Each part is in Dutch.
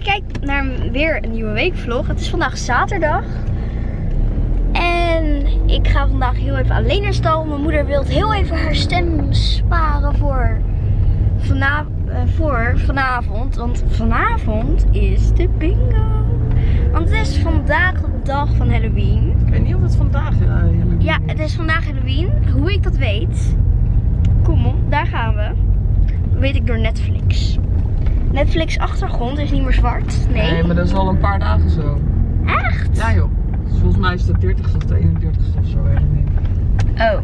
je kijkt naar weer een nieuwe weekvlog. Het is vandaag zaterdag. En ik ga vandaag heel even alleen naar stal. Mijn moeder wil heel even haar stem sparen voor, eh, voor vanavond. Want vanavond is de bingo. Want het is vandaag de dag van Halloween. Ik weet niet of het vandaag uh, Halloween Ja, het is vandaag Halloween. Hoe ik dat weet. Kom op, daar gaan we. Weet ik door Netflix. Netflix achtergrond is niet meer zwart. Nee. Nee, maar dat is al een paar dagen zo. Echt? Ja joh. Dus volgens mij is het de 30ste of de 31ste of zo. ik niet. Oh.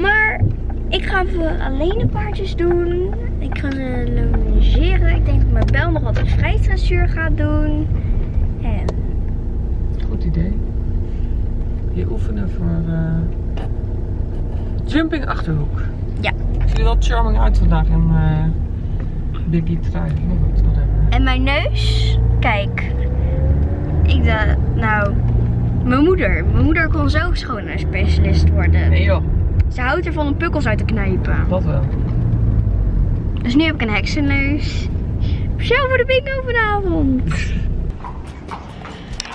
Maar ik ga even alleen de paardjes doen. Ik ga ze logeren. Ik denk dat mijn bel nog wat een vrijdressuur gaat doen. En Goed idee. Je oefenen voor eh, jumping achterhoek. Ja. Ziet er wel charming uit vandaag in uh, Biggie whatever. En mijn neus, kijk. Ik dacht, nou, mijn moeder. Mijn moeder kon zo schoonheidsspecialist worden. Nee joh, Ze houdt ervan om pukkels uit te knijpen. dat wel. Dus nu heb ik een heksenneus. Zo voor de bingo vanavond.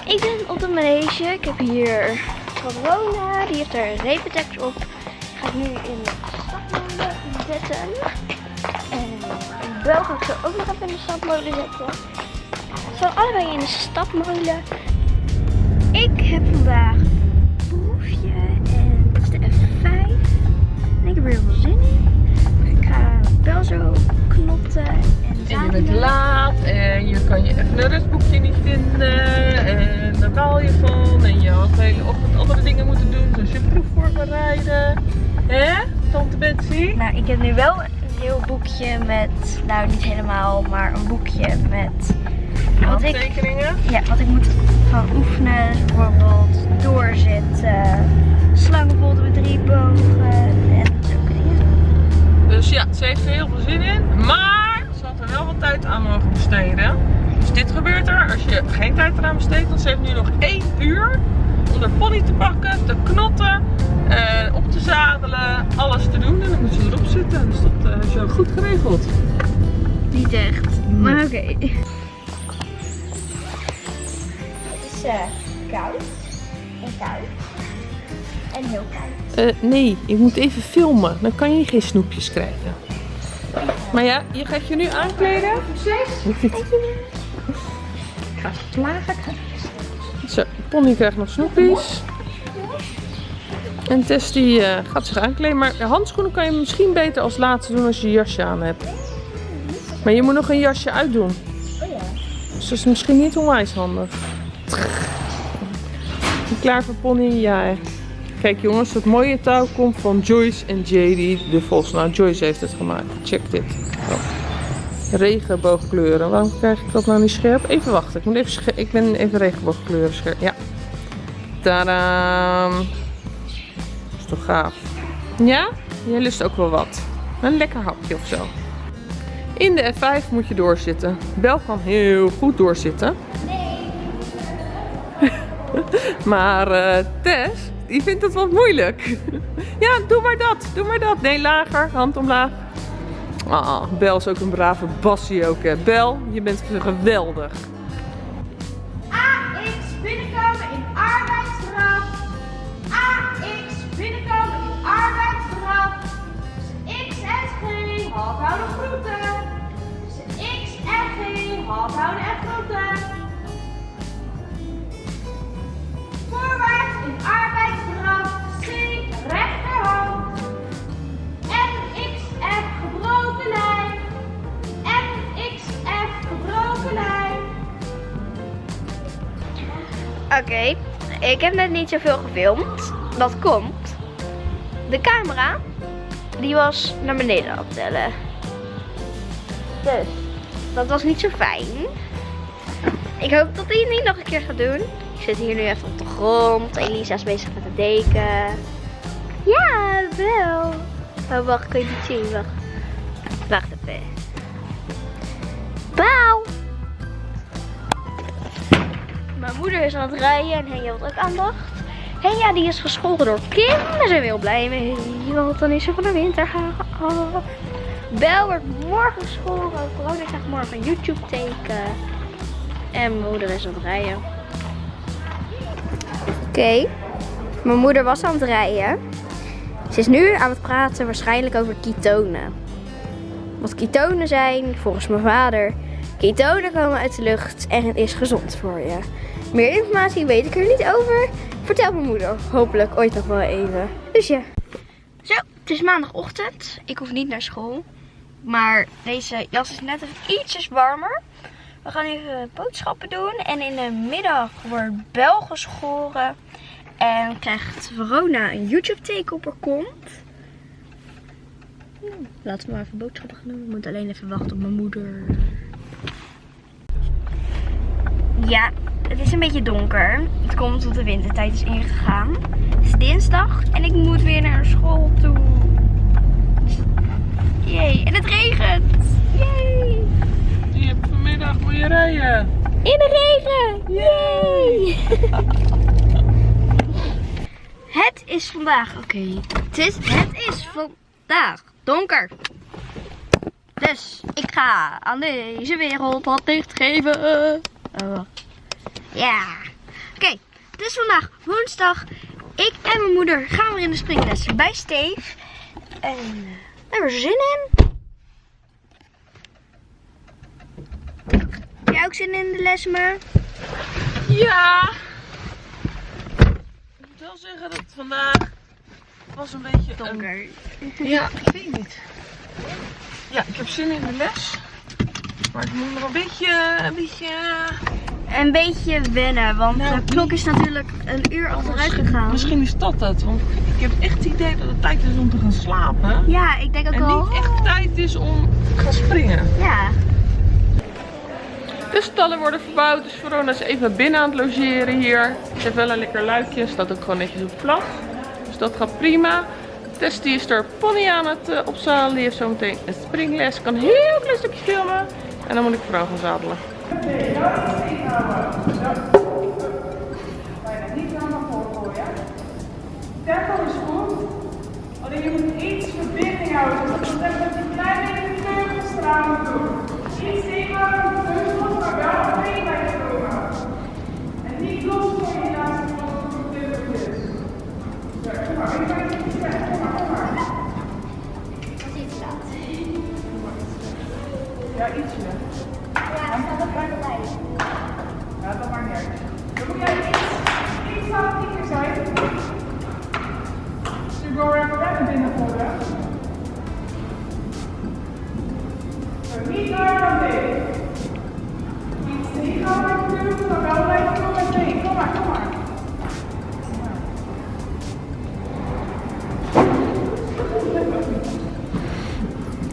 Ik ben op de manege. Ik heb hier corona. Die heeft er een repentekst op. Ga ik nu in de stapmolen zetten. En bel ga ik zo ook nog even in de stapmolen zetten. Ze zijn allebei in de stapmolen. Ik heb vandaag proefje en het is de F5. En ik heb er heel veel zin in. Ik ga bel zo knotten en En je bent laat en je kan je even een rustboekje niet vinden en daar baal je van en je had de hele ochtend andere dingen moeten doen zoals je proef voorbereiden. Hè, tante Betsy? Nou, ik heb nu wel heel boekje met, nou niet helemaal, maar een boekje met wat ik, ja, wat ik moet gaan oefenen. Dus bijvoorbeeld doorzitten, slangenbolt met drie bogen en zulke dingen. Dus ja, ze heeft er heel veel zin in, maar ze had er wel wat tijd aan mogen besteden. Dus dit gebeurt er als je geen tijd eraan besteedt, want ze heeft nu nog één uur om haar pony te pakken, te knotten, eh, op te zadelen, alles te doen en dan moet ze erop zitten. Dus zo goed geregeld. Niet echt, maar oké. Het is eh, koud en koud en heel koud. Eh, nee, je moet even filmen. Dan kan je geen snoepjes krijgen. Maar ja, je gaat je nu aankleden. Succes! Ik ga slagen. Zo, Pony krijgt nog snoepjes. En Tess die eh, gaat zich aankleden. Maar handschoenen kan je misschien beter als laatste doen als je je jasje aan hebt. Maar je moet nog een jasje uitdoen. Dus dat is misschien niet onwijs handig. Klaar voor Pony? Ja. Kijk jongens, dat mooie touw komt van Joyce en JD de Vos. Nou, Joyce heeft het gemaakt. Check dit. Oh. Regenboogkleuren. Waarom krijg ik dat nou niet scherp? Even wachten. Ik, moet even ik ben even regenboogkleuren scherp. Ja. Tadaam. Gaaf? Ja? Jij lust ook wel wat. Een lekker hapje of zo. In de F5 moet je doorzitten. Bel kan heel goed doorzitten. Maar eh, Tess, die vindt het wat moeilijk. ja, doe maar dat, doe maar dat. Nee, lager, hand omlaag. Ah, Bel is ook een brave bassie ook. Bel, je bent geweldig. Oké, ik heb net niet zoveel gefilmd. Dat komt. De camera, die was naar beneden aan het tellen. Dus, dat was niet zo fijn. Ik hoop dat hij het niet nog een keer gaat doen. Ik zit hier nu even op de grond. Elisa is bezig met het deken. Ja, wel. Oh, wacht, kun je niet zien? Wacht. Wacht even. Pauw! Mijn moeder is aan het rijden en Henja had ook aandacht. Henja die is gescholden door Kim. Daar zijn we heel blij mee. Want dan is ze van de winter af. Bel wordt morgen gescholden. Corona krijgt morgen een YouTube teken. En mijn moeder is aan het rijden. Oké. Mijn moeder was aan het rijden. Ze is nu aan het praten waarschijnlijk over ketonen. Wat ketonen zijn, volgens mijn vader. Ketonen komen uit de lucht en het is gezond voor je. Meer informatie weet ik er niet over. Vertel mijn moeder hopelijk ooit nog wel even. Dus ja. Zo, het is maandagochtend. Ik hoef niet naar school. Maar deze jas is net even ietsjes warmer. We gaan even boodschappen doen. En in de middag wordt Bel geschoren. En krijgt Verona een YouTube teken op haar kont. Nou, laten we maar even boodschappen gaan doen. Ik moet alleen even wachten op mijn moeder. Ja, het is een beetje donker. Het komt tot de wintertijd is ingegaan. Het is dinsdag en ik moet weer naar school toe. Jee, en het regent. Jee. Je hebt vanmiddag moet je rijden. In de regen! Yay! het is vandaag, oké. Het, is, het is vandaag donker. Dus ik ga aan deze wereld wat licht geven. Oh. Ja. Oké, het is vandaag woensdag. Ik en mijn moeder gaan weer in de springles bij Steve. En uh, daar hebben we er zin in. Heb jij ook zin in de les, maar? Ja. Ik moet wel zeggen dat het vandaag was een beetje een- Donker. Ja, ik weet niet. Ja, ik heb zin in de les. Maar ik moet nog een beetje, een beetje... Een beetje wennen, want Nou, de klok is natuurlijk een uur achteruit gegaan. Misschien is dat het, want ik heb echt het idee dat het tijd is om te gaan slapen. Ja, ik denk ook En al. niet echt tijd is om te gaan springen. Ja. De stallen worden verbouwd, dus Verona is even binnen aan het logeren hier. Het heeft wel een lekker luikje, staat ook gewoon netjes op vlag. Dus dat gaat prima. Tess die is er pony aan het eh, opzadelen. Die heeft zometeen een springles. Kan heel klein stukje filmen. En dan moet ik vrouw gaan zadelen. Bijna niet helemaal voorgooien. Tempo is goed. Alleen je moet iets verbinding houden. Dus dat betekent dat je klein beetje teugels moet doen. Iets teugels, maar wel mee bij je. En niet los voor je laatste voor de teugels. Ja, kom maar, ik ga het niet zeggen. Kom maar, kom maar. Ja, ietsje. Ja,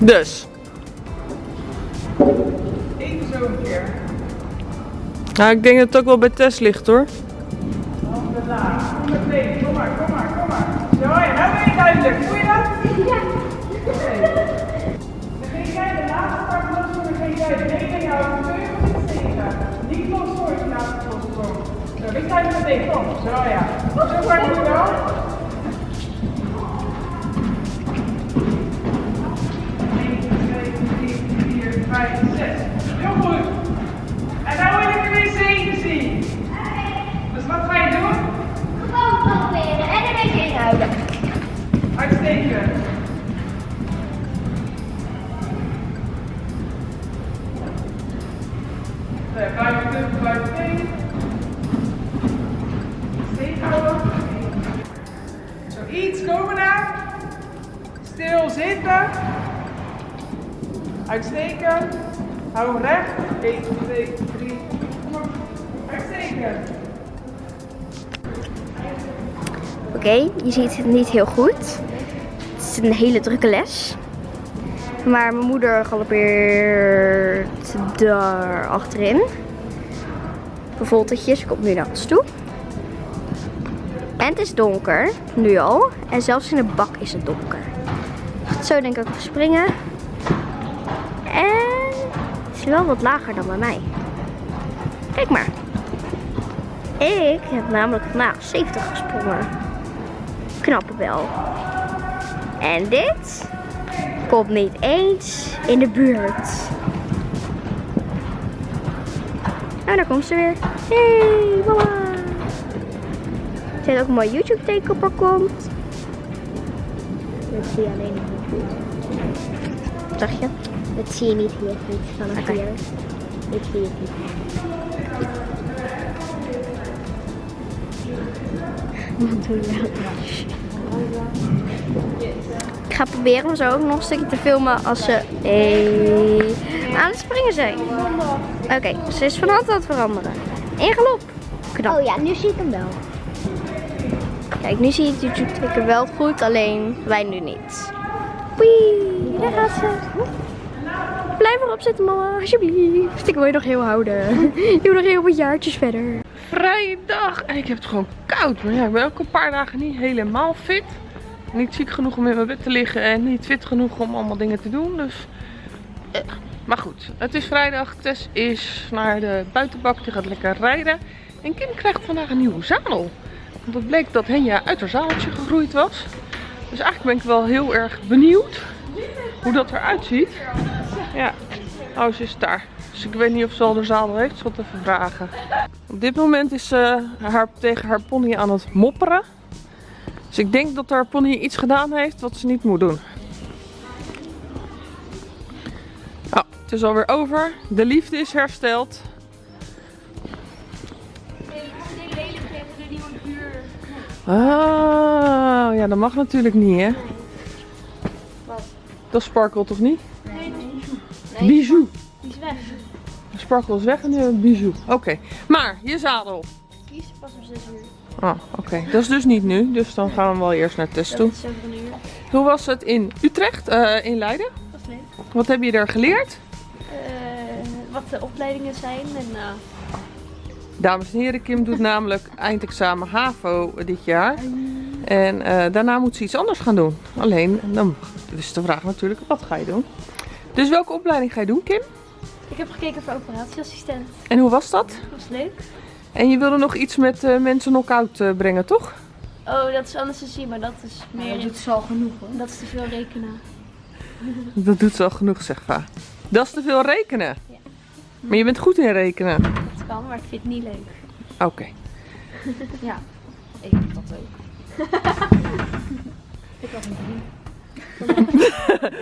Dus. Even zo een keer. Nou, ik denk dat het ook wel bij Tess ligt hoor. Handen laag. Kom maar, kom maar, kom maar. Zo, nou ben je duidelijk. Voel je dat? Ja. Dan ging jij de laatste part los doen, dan ging jij rekening houden. Teugels iets tegen. Niet los voor je laatste lossprong. Zo, ik ga je meteen. Kom. Zo, ja. Zo moet je wel. Zo, Blijf terug, blijf steken. Steek. Stil zitten. Uitsteken. Hou recht. 1, 2, 3. Kom op. Uitstekend. Oké, je ziet het niet heel goed. Is een hele drukke les. Maar mijn moeder galoppeert daar achterin. Bevoltetjes, komt nu naar ons toe. En het is donker, nu al. En zelfs in de bak is het donker. Zo denk ik ook springen. En het is wel wat lager dan bij mij. Kijk maar. Ik heb namelijk vandaag 70 gesprongen. Knappe wel. En dit komt niet eens in de buurt. Nou, daar komt ze weer. Hey, mama. Ze heeft ook een mooi YouTube teken op haar kont. Dat zie je alleen nog niet goed. Wat zeg je? Dat zie je niet heel goed vanaf hier. Ik zie het niet. Wat doe je nou? Ik ga proberen om zo ook nog een stukje te filmen als ze hey, aan het springen zijn. Oké, ze is van hand aan het veranderen. In galop. Knap. Oh ja, nu zie ik hem wel. Kijk, nu zie je het YouTube teken wel goed, alleen wij nu niet. Wee, daar gaat ze. Blijf erop zitten mama, alsjeblieft. Ik wil je nog heel houden. Je wil nog heel wat jaartjes verder. Vrije dag. En ik heb het gewoon koud. Maar ja, ik ben ook een paar dagen niet helemaal fit. Niet ziek genoeg om in mijn bed te liggen. En niet fit genoeg om allemaal dingen te doen. Dus... eh, Maar goed, het is vrijdag. Tess is naar de buitenbak. Die gaat lekker rijden. En Kim krijgt vandaag een nieuwe zadel. Want het bleek dat Henja uit haar zadeltje gegroeid was. Dus eigenlijk ben ik wel heel erg benieuwd hoe dat eruit ziet. Ja, oh ze is daar. Dus ik weet niet of ze al de zadel heeft. Zal het even vragen. Op dit moment is ze haar, tegen haar pony aan het mopperen. Dus ik denk dat haar pony iets gedaan heeft wat ze niet moet doen. Oh, het is alweer over. De liefde is hersteld. Oh, ja, dat mag natuurlijk niet, hè? Dat sparkelt toch niet? Nee, nee. Bijou. Die is weg. Sparkle is weg en nu bijou. Oké, maar je zadel. Die is pas om 6 uur. Oh, oké. Dat is dus niet nu. Dus dan gaan we wel eerst naar Tess toe. Hoe was het in Utrecht, eh, in Leiden? Dat is leuk. Wat heb je daar geleerd? Eh, wat de opleidingen zijn en uh, Dames en heren, Kim doet namelijk eindexamen HAVO dit jaar. En eh, daarna moet ze iets anders gaan doen. Alleen, dan is de vraag natuurlijk, wat ga je doen? Dus welke opleiding ga je doen, Kim? ik heb gekeken voor operatieassistent. En hoe was dat? Dat was leuk. En je wilde nog iets met eh, mensen knock-out eh, brengen, toch? Oh, dat is anesthesie, maar dat is meer... Dat is al genoeg hoor. Dat is te veel rekenen. Dat doet ze al genoeg, zeg va. Dat is te veel rekenen. Ja. Maar je bent goed in rekenen. Dat kan, maar ik vind het niet leuk. Oké. Ja. Ik heb dat ook. Ik had een drie.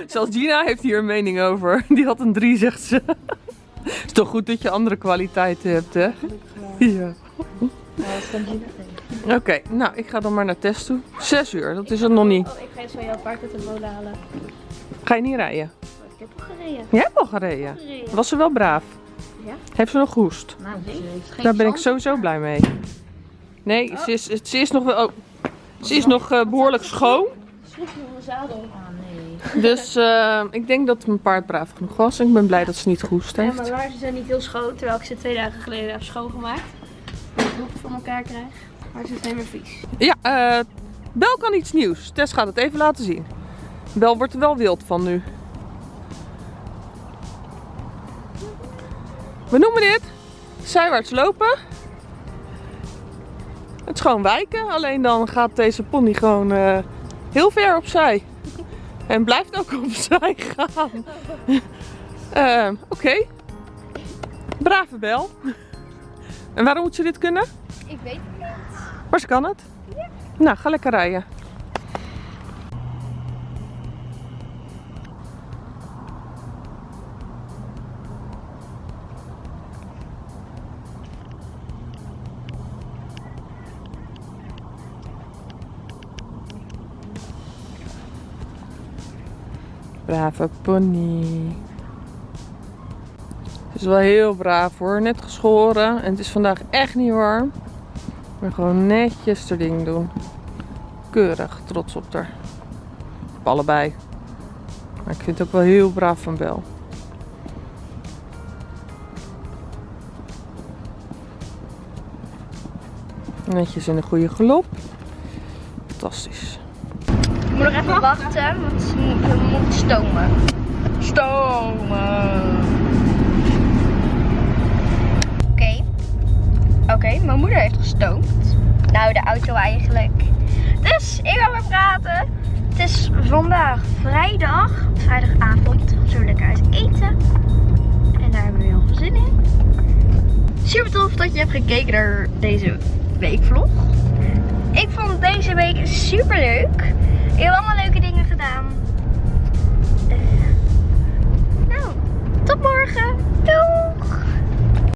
Zelfs Gina heeft hier een mening over. Die had een 3, zegt ze. Is toch goed dat je andere kwaliteiten hebt, hè? Ja. Oké, nou, ik ga dan maar naar test toe. 6 uur, dat is het nog niet. Oh, ik ga van jouw paard uit de molen halen. Ga je niet rijden? Oh, ik heb al gereden. Jij hebt al gereden. Was ze wel braaf? Ja. Heeft ze nog gehoest? Nou, geen Daar ben ik sowieso blij mee. Nee, ze, is, ze is nog wel... Oh, ze is nog eh, behoorlijk schoon. Sloeg nog een zadel. Dus eh, ik denk dat mijn paard braaf genoeg was. En ik ben blij dat ze niet gehoest Ja, heeft. maar laarzen zijn niet heel schoon, terwijl ik ze twee dagen geleden heb schoongemaakt. Dat ik het voor elkaar krijg. Maar ze zijn weer vies. Ja, eh Bel kan iets nieuws. Tess gaat het even laten zien. Bel wordt er wel wild van nu. We noemen dit zijwaarts lopen. Het is gewoon wijken, alleen dan gaat deze pony gewoon eh, heel ver opzij. En blijft ook opzij gaan. Eh, Oké. Brave Bel. En waarom moet ze dit kunnen? Ik weet het niet. Maar ze kan het. Nou, ga lekker rijden. Brave pony. Het is wel heel braaf hoor. Net geschoren. En het is vandaag echt niet warm. Maar gewoon netjes haar ding doen. Keurig, trots op haar. Allebei. Maar ik vind het ook wel heel braaf van Bel. Netjes in een goede galop. Fantastisch. Ik moet nog even wachten, want ze moet, ze moet stomen. Stomen. Oké. Oké, mijn moeder heeft gestoomd. Nou, de auto eigenlijk. Dus, ik ga weer praten. Het is vandaag vrijdag, vrijdagavond. We zullen lekker uit eten. En daar hebben we heel veel zin in. Super tof dat je hebt gekeken naar deze weekvlog. Ik vond deze week super leuk. Heel allemaal leuke dingen gedaan. Eh, nou, tot morgen. Doei!